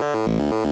Música